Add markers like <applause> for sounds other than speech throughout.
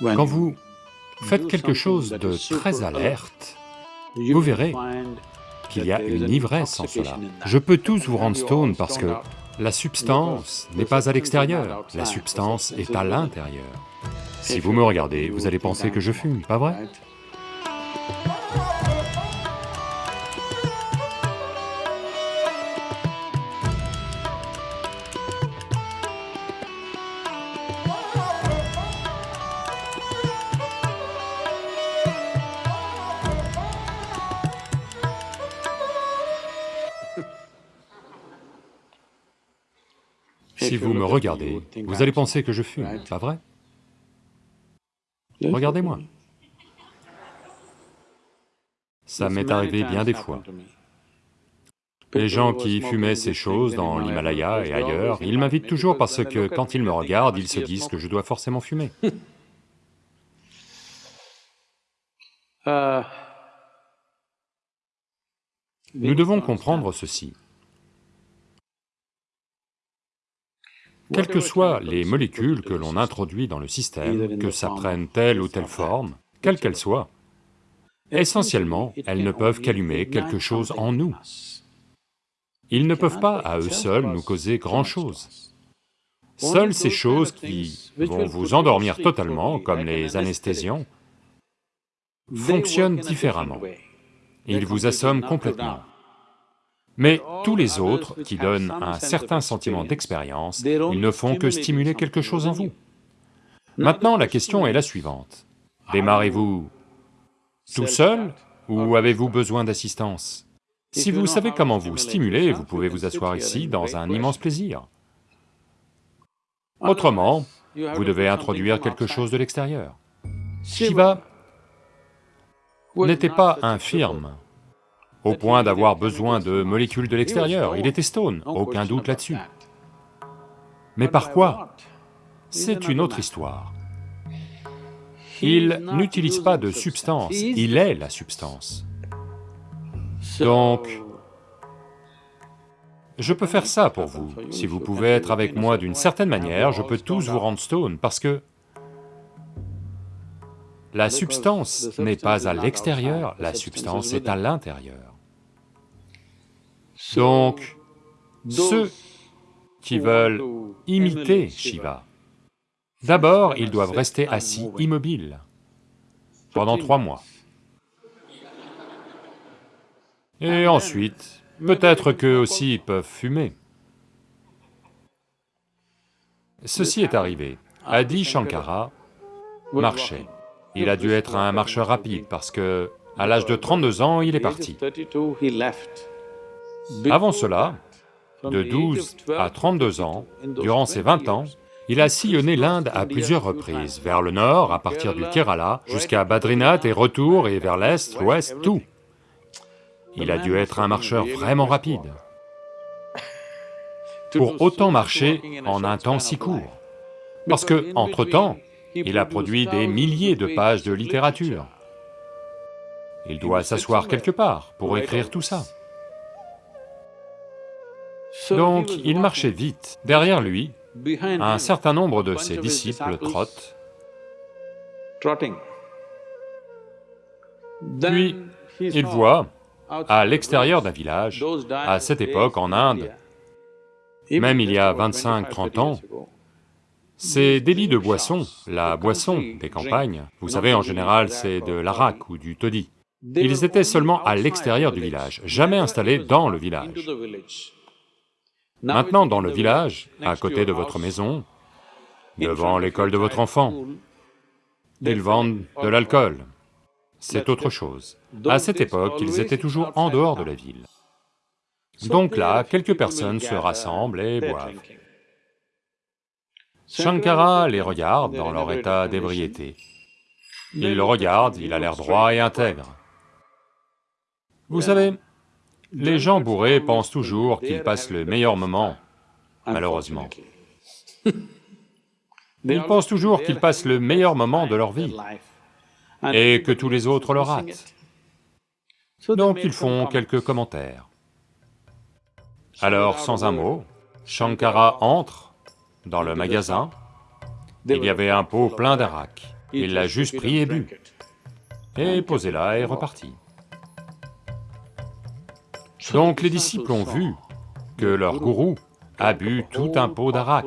Quand vous faites quelque chose de très alerte, vous verrez qu'il y a une ivresse en cela. Je peux tous vous rendre stone parce que la substance n'est pas à l'extérieur, la substance est à l'intérieur. Si vous me regardez, vous allez penser que je fume, pas vrai? Si vous me regardez, vous allez penser que je fume, pas vrai? Regardez-moi. Ça m'est arrivé bien des fois. Les gens qui fumaient ces choses dans l'Himalaya et ailleurs, ils m'invitent toujours parce que quand ils me regardent, ils se disent que je dois forcément fumer. <laughs> Nous devons comprendre ceci. Quelles que soient les molécules que l'on introduit dans le système, que ça prenne telle ou telle forme, quelle qu'elle soit, essentiellement, elles ne peuvent qu'allumer quelque chose en nous. Ils ne peuvent pas à eux seuls nous causer grand-chose. Seules ces choses qui vont vous endormir totalement, comme les anesthésiants, fonctionnent différemment. Ils vous assomment complètement. Mais tous les autres qui donnent un certain sentiment d'expérience, ils ne font que stimuler quelque chose en vous. Maintenant, la question est la suivante. Démarrez-vous tout seul ou avez-vous besoin d'assistance? Si vous savez comment vous stimuler, vous pouvez vous asseoir ici dans un immense plaisir. Autrement, vous devez introduire quelque chose de l'extérieur. Shiva n'était pas infirme, au point d'avoir besoin de molécules de l'extérieur, il était stone, aucun doute là-dessus. Mais par quoi C'est une autre histoire. Il n'utilise pas de substance, il est la substance. Donc, je peux faire ça pour vous. Si vous pouvez être avec moi d'une certaine manière, je peux tous vous rendre stone, parce que la substance n'est pas à l'extérieur, la substance est à l'intérieur. Donc, ceux qui veulent imiter Shiva, d'abord ils doivent rester assis immobiles pendant trois mois. Et ensuite, peut-être qu'eux aussi peuvent fumer. Ceci est arrivé, Adi Shankara marchait. Il a dû être un marcheur rapide parce que, à l'âge de 32 ans, il est parti. Avant cela, de 12 à 32 ans, durant ces 20 ans, il a sillonné l'Inde à plusieurs reprises, vers le nord, à partir du Kerala, jusqu'à Badrinath et retour, et vers l'est, l'ouest, tout. Il a dû être un marcheur vraiment rapide pour autant marcher en un temps si court. Parce que, entre-temps, il a produit des milliers de pages de littérature. Il doit s'asseoir quelque part pour écrire tout ça. Donc il marchait vite. Derrière lui, un certain nombre de ses disciples trottent. Puis, il voit, à l'extérieur d'un village, à cette époque en Inde, même il y a 25-30 ans, ces débits de boissons, la boisson des campagnes, vous savez en général c'est de l'arak ou du toddy, ils étaient seulement à l'extérieur du village, jamais installés dans le village. Maintenant, dans le village, à côté de votre maison, devant l'école de votre enfant, ils vendent de l'alcool. C'est autre chose. À cette époque, ils étaient toujours en dehors de la ville. Donc là, quelques personnes se rassemblent et boivent. Shankara les regarde dans leur état d'ébriété. Il le regarde, il a l'air droit et intègre. Vous savez, les gens bourrés pensent toujours qu'ils passent le meilleur moment, malheureusement. <laughs> Ils pensent toujours qu'ils passent le meilleur moment de leur vie et que tous les autres le ratent. Donc ils font quelques commentaires. Alors, sans un mot, Shankara entre dans le magasin, il y avait un pot plein d'arak. il l'a juste pris et bu, et posé là et reparti. Donc les disciples ont vu que leur gourou a bu tout un pot d'arak.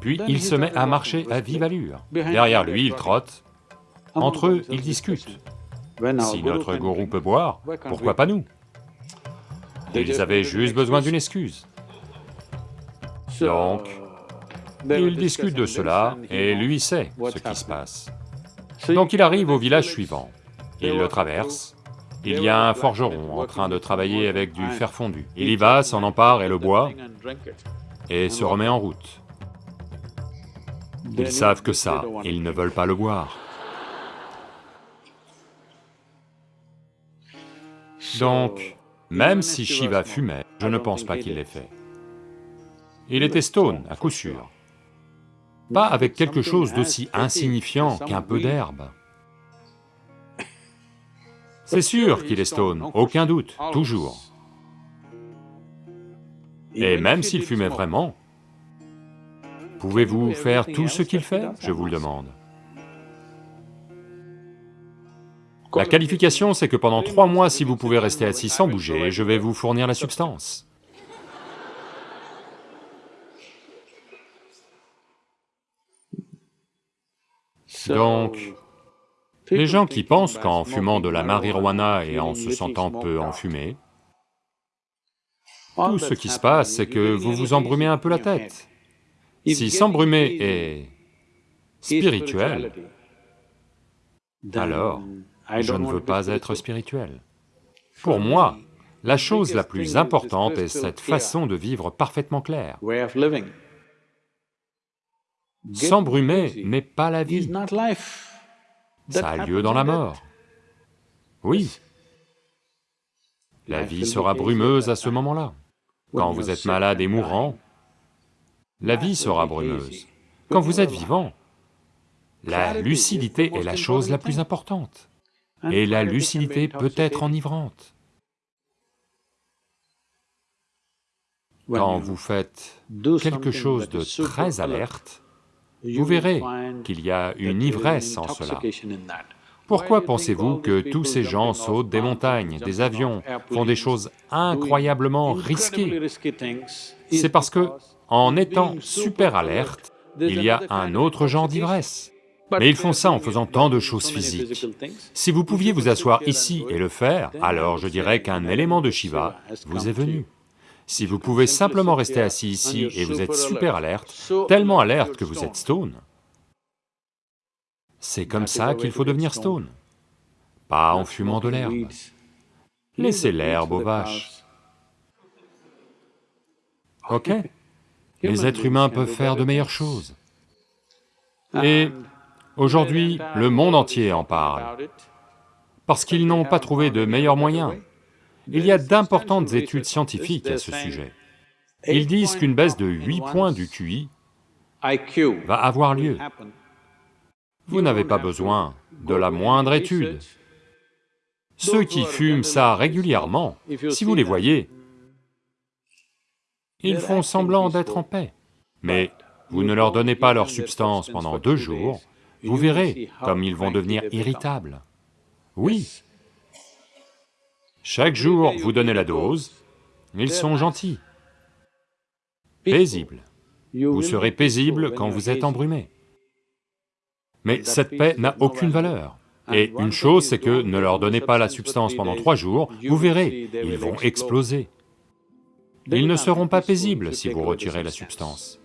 Puis il se met à marcher à vive allure. Derrière lui, il trotte. Entre eux, ils discutent. Si notre gourou peut boire, pourquoi pas nous? Ils avaient juste besoin d'une excuse. Donc, ils discutent de cela, et lui sait ce qui se passe. Donc il arrive au village suivant, il le traverse, il y a un forgeron en train de travailler avec du fer fondu. Il y va, s'en empare et le boit, et se remet en route. Ils savent que ça, ils ne veulent pas le boire. Donc, même si Shiva fumait, je ne pense pas qu'il l'ait fait. Il était stone, à coup sûr. Pas avec quelque chose d'aussi insignifiant qu'un peu d'herbe. C'est sûr qu'il est stone, aucun doute, toujours. Et même s'il fumait vraiment, pouvez-vous faire tout ce qu'il fait, je vous le demande La qualification, c'est que pendant trois mois, si vous pouvez rester assis sans bouger, je vais vous fournir la substance. <laughs> Donc, les gens qui pensent qu'en fumant de la marijuana et en se sentant peu enfumé, tout ce qui se passe, c'est que vous vous embrumez un peu la tête. Si s'embrumer est spirituel, alors je ne veux pas être spirituel. Pour moi, la chose la plus importante est cette façon de vivre parfaitement claire. S'embrumer n'est pas la vie. Ça a lieu dans la mort. Oui. La vie sera brumeuse à ce moment-là. Quand vous êtes malade et mourant, la vie sera brumeuse. Quand vous êtes vivant, la lucidité est la chose la plus importante. Et la lucidité peut être enivrante. Quand vous faites quelque chose de très alerte, vous verrez qu'il y a une ivresse en cela. Pourquoi pensez-vous que tous ces gens sautent des montagnes, des avions, font des choses incroyablement risquées? C'est parce que, en étant super alerte, il y a un autre genre d'ivresse. Mais ils font ça en faisant tant de choses physiques. Si vous pouviez vous asseoir ici et le faire, alors je dirais qu'un élément de Shiva vous est venu. Si vous pouvez simplement rester assis ici et vous êtes super alerte, tellement alerte que vous êtes stone, c'est comme ça qu'il faut devenir stone, pas en fumant de l'herbe. Laissez l'herbe aux vaches. Ok. <laughs> Les êtres humains peuvent faire de meilleures choses. Et aujourd'hui, le monde entier en parle, parce qu'ils n'ont pas trouvé de meilleurs moyens. Il y a d'importantes études scientifiques à ce sujet. Ils disent qu'une baisse de 8 points du QI va avoir lieu. Vous n'avez pas besoin de la moindre étude. Ceux qui fument ça régulièrement, si vous les voyez, ils font semblant d'être en paix. Mais vous ne leur donnez pas leur substance pendant deux jours, vous verrez comme ils vont devenir irritables. Oui, chaque jour, vous donnez la dose, ils sont gentils, paisibles. Vous serez paisible quand vous êtes embrumé. Mais cette paix n'a aucune valeur. Et une chose, c'est que ne leur donnez pas la substance pendant trois jours, vous verrez, ils vont exploser. Ils ne seront pas paisibles si vous retirez la substance.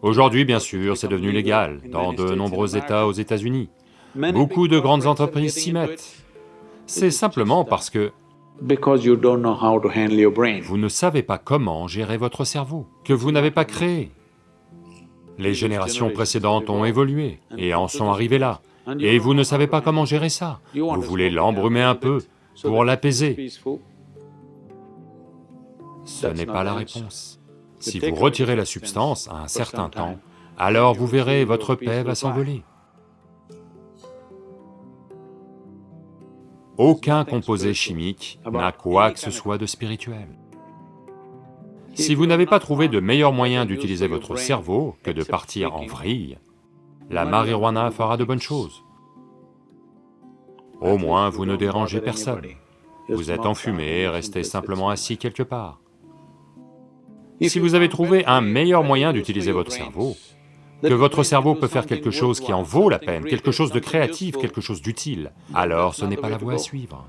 Aujourd'hui, bien sûr, c'est devenu légal dans de nombreux États aux États-Unis. Beaucoup de grandes entreprises s'y mettent c'est simplement parce que vous ne savez pas comment gérer votre cerveau, que vous n'avez pas créé. Les générations précédentes ont évolué et en sont arrivées là, et vous ne savez pas comment gérer ça. Vous voulez l'embrumer un peu pour l'apaiser. Ce n'est pas la réponse. Si vous retirez la substance à un certain temps, alors vous verrez votre paix va s'envoler. Aucun composé chimique n'a quoi que ce soit de spirituel. Si vous n'avez pas trouvé de meilleur moyen d'utiliser votre cerveau que de partir en vrille, la marijuana fera de bonnes choses. Au moins, vous ne dérangez personne. Vous êtes enfumé, restez simplement assis quelque part. Si vous avez trouvé un meilleur moyen d'utiliser votre cerveau, que votre cerveau peut faire quelque chose qui en vaut la peine, quelque chose de créatif, quelque chose d'utile, alors ce n'est pas la voie à suivre.